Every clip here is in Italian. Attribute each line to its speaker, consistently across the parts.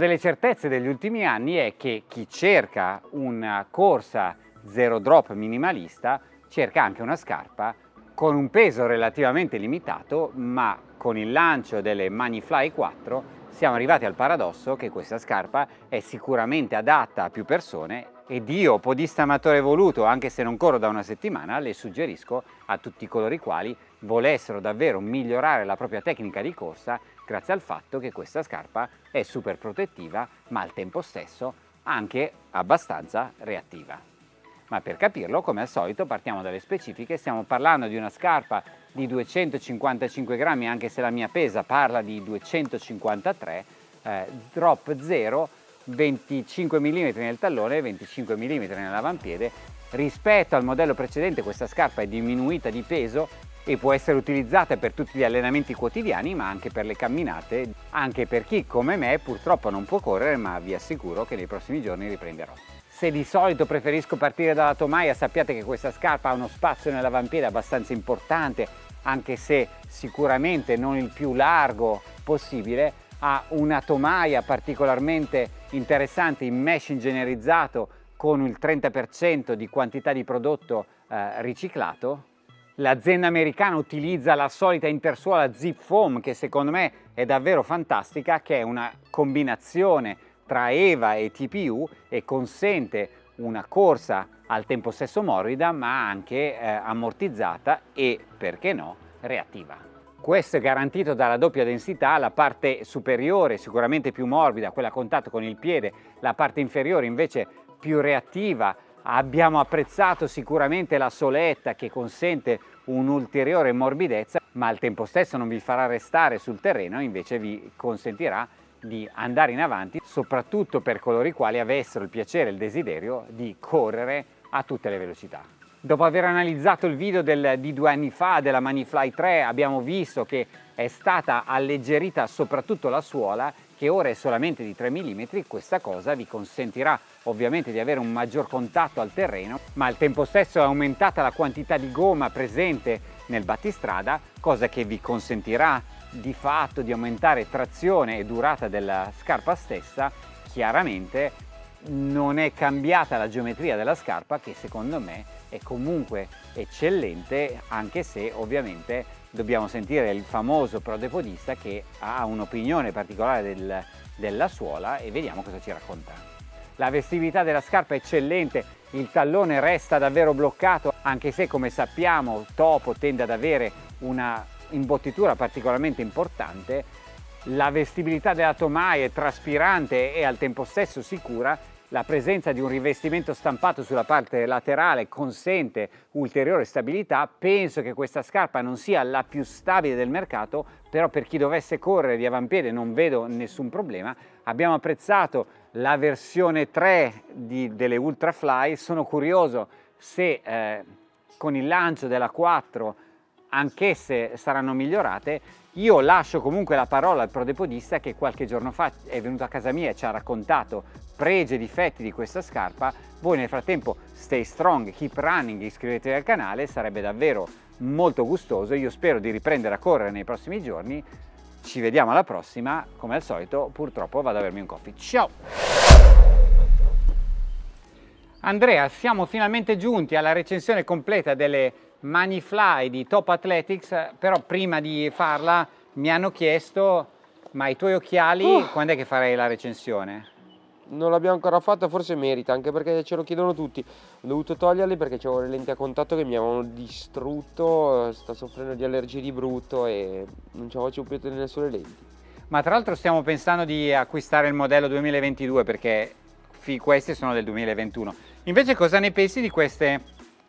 Speaker 1: delle certezze degli ultimi anni è che chi cerca una corsa zero drop minimalista cerca anche una scarpa con un peso relativamente limitato ma con il lancio delle Manifly 4 siamo arrivati al paradosso che questa scarpa è sicuramente adatta a più persone ed io, podista amatore voluto, anche se non corro da una settimana, le suggerisco a tutti coloro i quali volessero davvero migliorare la propria tecnica di corsa grazie al fatto che questa scarpa è super protettiva ma al tempo stesso anche abbastanza reattiva. Ma per capirlo, come al solito, partiamo dalle specifiche. Stiamo parlando di una scarpa di 255 grammi, anche se la mia pesa parla di 253, eh, drop 0, 25 mm nel tallone e 25 mm nell'avampiede. Rispetto al modello precedente questa scarpa è diminuita di peso e può essere utilizzata per tutti gli allenamenti quotidiani ma anche per le camminate, anche per chi come me purtroppo non può correre ma vi assicuro che nei prossimi giorni riprenderò. Se di solito preferisco partire dalla tomaia sappiate che questa scarpa ha uno spazio nell'avampiede abbastanza importante anche se sicuramente non il più largo possibile. Ha una tomaia particolarmente interessante in mesh ingegnerizzato con il 30% di quantità di prodotto eh, riciclato L'azienda americana utilizza la solita intersuola Zip Foam che secondo me è davvero fantastica che è una combinazione tra EVA e TPU e consente una corsa al tempo stesso morbida ma anche eh, ammortizzata e, perché no, reattiva. Questo è garantito dalla doppia densità, la parte superiore sicuramente più morbida, quella a contatto con il piede, la parte inferiore invece più reattiva. Abbiamo apprezzato sicuramente la soletta che consente un'ulteriore morbidezza ma al tempo stesso non vi farà restare sul terreno, invece vi consentirà di andare in avanti, soprattutto per coloro i quali avessero il piacere e il desiderio di correre a tutte le velocità. Dopo aver analizzato il video del, di due anni fa della Manifly 3 abbiamo visto che è stata alleggerita soprattutto la suola che ora è solamente di 3 mm, questa cosa vi consentirà ovviamente di avere un maggior contatto al terreno, ma al tempo stesso è aumentata la quantità di gomma presente nel battistrada, cosa che vi consentirà di fatto di aumentare trazione e durata della scarpa stessa, chiaramente non è cambiata la geometria della scarpa che secondo me è comunque eccellente anche se ovviamente dobbiamo sentire il famoso prodepodista che ha un'opinione particolare del, della suola e vediamo cosa ci racconta. La vestibilità della scarpa è eccellente, il tallone resta davvero bloccato anche se come sappiamo Topo tende ad avere una imbottitura particolarmente importante, la vestibilità della tomaia è traspirante e al tempo stesso sicura, la presenza di un rivestimento stampato sulla parte laterale consente ulteriore stabilità. Penso che questa scarpa non sia la più stabile del mercato, però per chi dovesse correre di avampiede non vedo nessun problema. Abbiamo apprezzato la versione 3 di, delle Ultrafly, sono curioso se eh, con il lancio della 4 anch'esse saranno migliorate. Io lascio comunque la parola al prodepodista che qualche giorno fa è venuto a casa mia e ci ha raccontato pregi e difetti di questa scarpa. Voi nel frattempo stay strong, keep running, iscrivetevi al canale, sarebbe davvero molto gustoso. Io spero di riprendere a correre nei prossimi giorni. Ci vediamo alla prossima, come al solito purtroppo vado a bermi un coffee. Ciao! Andrea, siamo finalmente giunti alla recensione completa delle Manifly di Top Athletics, però prima di farla mi hanno chiesto ma i tuoi occhiali uh. quando è che farei la recensione?
Speaker 2: Non l'abbiamo ancora fatta, forse merita, anche perché ce lo chiedono tutti. Ho dovuto toglierli perché avevo le lenti a contatto che mi avevano distrutto, sto soffrendo di allergie di brutto e non ce la faccio più tenere sulle lenti.
Speaker 1: Ma tra l'altro stiamo pensando di acquistare il modello 2022 perché questi sono del 2021. Invece cosa ne pensi di queste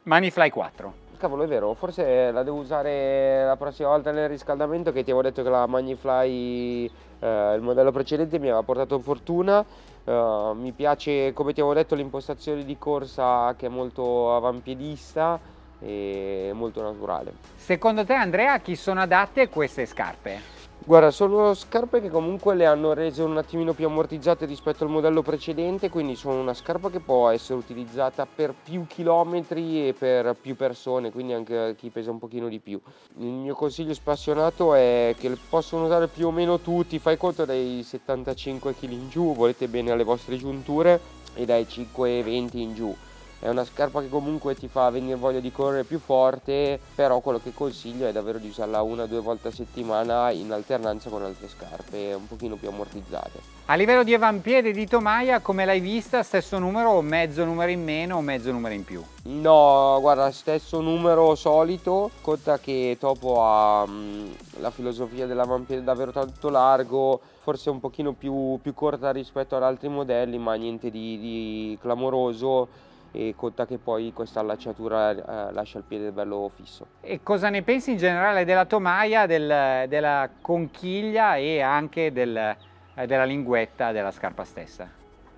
Speaker 1: Manifly 4?
Speaker 2: cavolo è vero, forse la devo usare la prossima volta nel riscaldamento che ti avevo detto che la Magnifly, eh, il modello precedente mi aveva portato fortuna, eh, mi piace come ti avevo detto l'impostazione di corsa che è molto avampiedista e molto naturale.
Speaker 1: Secondo te Andrea a chi sono adatte queste scarpe?
Speaker 2: Guarda, sono scarpe che comunque le hanno rese un attimino più ammortizzate rispetto al modello precedente, quindi sono una scarpa che può essere utilizzata per più chilometri e per più persone, quindi anche chi pesa un pochino di più. Il mio consiglio spassionato è che le possono usare più o meno tutti, fai conto dai 75 kg in giù, volete bene alle vostre giunture, e dai 5-20 in giù è una scarpa che comunque ti fa venire voglia di correre più forte però quello che consiglio è davvero di usarla una o due volte a settimana in alternanza con altre scarpe un pochino più ammortizzate.
Speaker 1: A livello di avampiede di tomaia come l'hai vista stesso numero o mezzo numero in meno o mezzo numero in più?
Speaker 2: No guarda stesso numero solito conta che Topo ha mh, la filosofia dell'avampiede davvero tanto largo forse un pochino più, più corta rispetto ad altri modelli ma niente di, di clamoroso e conta che poi questa allacciatura eh, lascia il piede bello fisso.
Speaker 1: E cosa ne pensi in generale della tomaia, del, della conchiglia e anche del, eh, della linguetta della scarpa stessa?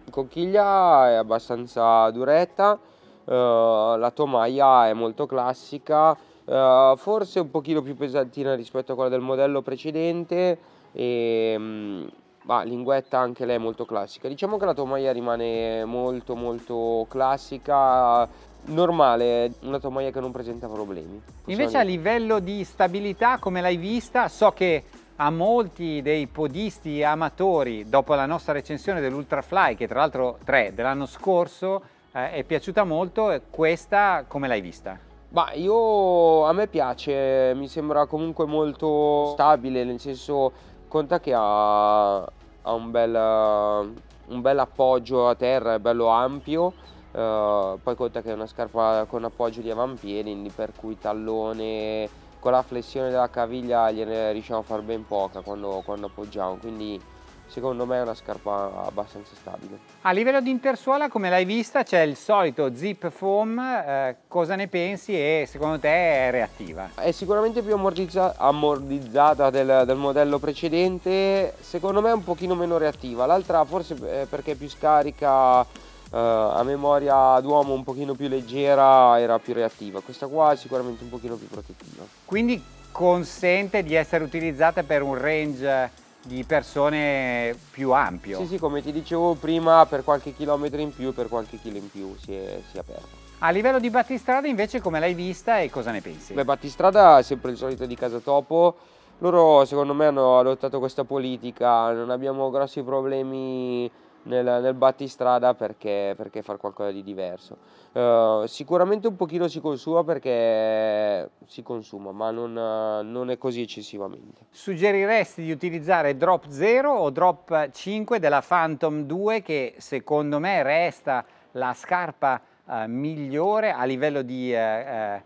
Speaker 2: La conchiglia è abbastanza duretta, eh, la tomaia è molto classica, eh, forse un pochino più pesantina rispetto a quella del modello precedente e mh, ma linguetta anche lei molto classica. Diciamo che la tomaia rimane molto molto classica, normale, una tomaia che non presenta problemi.
Speaker 1: Invece a livello di stabilità, come l'hai vista, so che a molti dei podisti amatori, dopo la nostra recensione dell'Ultrafly, che tra l'altro 3 dell'anno scorso, eh, è piaciuta molto, questa come l'hai vista?
Speaker 2: Ma io, a me piace, mi sembra comunque molto stabile, nel senso conta che ha, ha un, bel, un bel appoggio a terra, è bello ampio, uh, poi conta che è una scarpa con appoggio di avampiedi, per cui tallone con la flessione della caviglia gliene riusciamo a fare ben poca quando, quando appoggiamo, quindi secondo me è una scarpa abbastanza stabile.
Speaker 1: A livello di intersuola come l'hai vista c'è il solito zip foam, eh, cosa ne pensi e secondo te è reattiva?
Speaker 2: È sicuramente più ammortizza ammortizzata del, del, modello precedente, secondo me è un pochino meno reattiva, l'altra forse perché è più scarica eh, a memoria d'uomo un pochino più leggera era più reattiva, questa qua è sicuramente un pochino più protettiva.
Speaker 1: Quindi consente di essere utilizzata per un range di persone più ampio.
Speaker 2: Sì, sì, come ti dicevo prima, per qualche chilometro in più, per qualche chilo in più si è, si è aperto.
Speaker 1: A livello di battistrada invece come l'hai vista e cosa ne pensi?
Speaker 2: Beh, battistrada è sempre il solito di Casa Topo, loro secondo me hanno adottato questa politica, non abbiamo grossi problemi nel, nel battistrada perché, perché far qualcosa di diverso. Uh, sicuramente un pochino si consuma perché si consuma, ma non, non, è così eccessivamente.
Speaker 1: Suggeriresti di utilizzare Drop 0 o Drop 5 della Phantom 2 che secondo me resta la scarpa uh, migliore a livello di uh,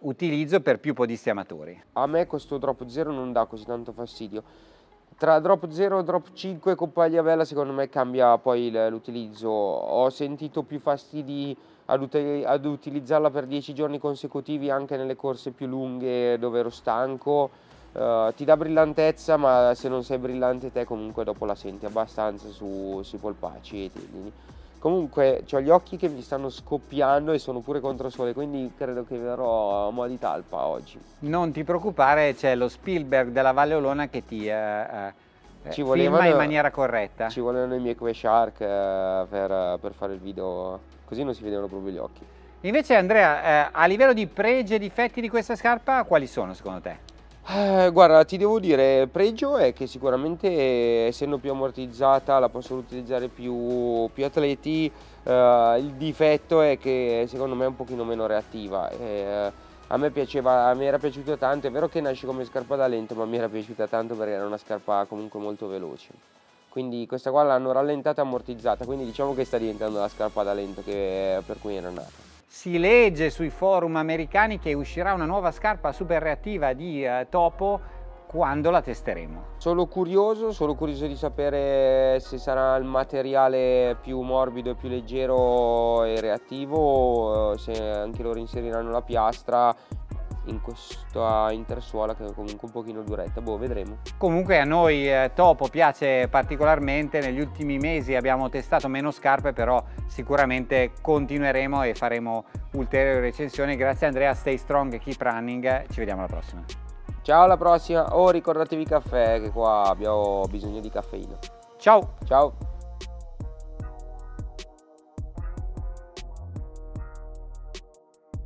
Speaker 1: utilizzo per più podisti amatori?
Speaker 2: A me questo Drop 0 non dà così tanto fastidio tra drop 0 e drop 5 con pagliavella secondo me cambia poi l'utilizzo. Ho sentito più fastidi ad, ut ad, utilizzarla per 10 giorni consecutivi anche nelle corse più lunghe dove ero stanco. Uh, ti dà brillantezza ma se non sei brillante te comunque dopo la senti abbastanza su, sui polpacci e tendini. Comunque ho gli occhi che mi stanno scoppiando e sono pure contro sole, quindi credo che verrò a mo' di talpa oggi.
Speaker 1: Non ti preoccupare, c'è lo Spielberg della Valle Olona che ti eh, eh, ci volevano, filma in maniera corretta.
Speaker 2: Ci volevano i miei Shark eh, per, per, fare il video, così non si vedevano proprio gli occhi.
Speaker 1: Invece Andrea, eh, a livello di pregi e difetti di questa scarpa, quali sono secondo te?
Speaker 2: Eh, guarda, ti devo dire, il pregio è che sicuramente essendo più ammortizzata la possono utilizzare più, più atleti, eh, il difetto è che secondo me è un pochino meno reattiva. Eh, a me piaceva, mi era piaciuta tanto, è vero che nasce come scarpa da lento, ma mi era piaciuta tanto perché era una scarpa comunque molto veloce. Quindi questa qua l'hanno rallentata e ammortizzata, quindi diciamo che sta diventando la scarpa da lento che, per cui era nata.
Speaker 1: Si legge sui forum americani che uscirà una nuova scarpa super reattiva di eh, Topo quando la testeremo.
Speaker 2: Sono curioso, sono curioso di sapere se sarà il materiale più morbido e più leggero e reattivo, se anche loro inseriranno la piastra in questa intersuola che è comunque un pochino duretta, boh vedremo.
Speaker 1: Comunque a noi eh, Topo piace particolarmente, negli ultimi mesi abbiamo testato meno scarpe però sicuramente continueremo e faremo ulteriori recensioni. Grazie Andrea, stay strong, keep running, ci vediamo alla prossima.
Speaker 2: Ciao alla prossima. Oh, ricordatevi caffè, che qua abbiamo bisogno di caffeina.
Speaker 1: Ciao!
Speaker 2: Ciao!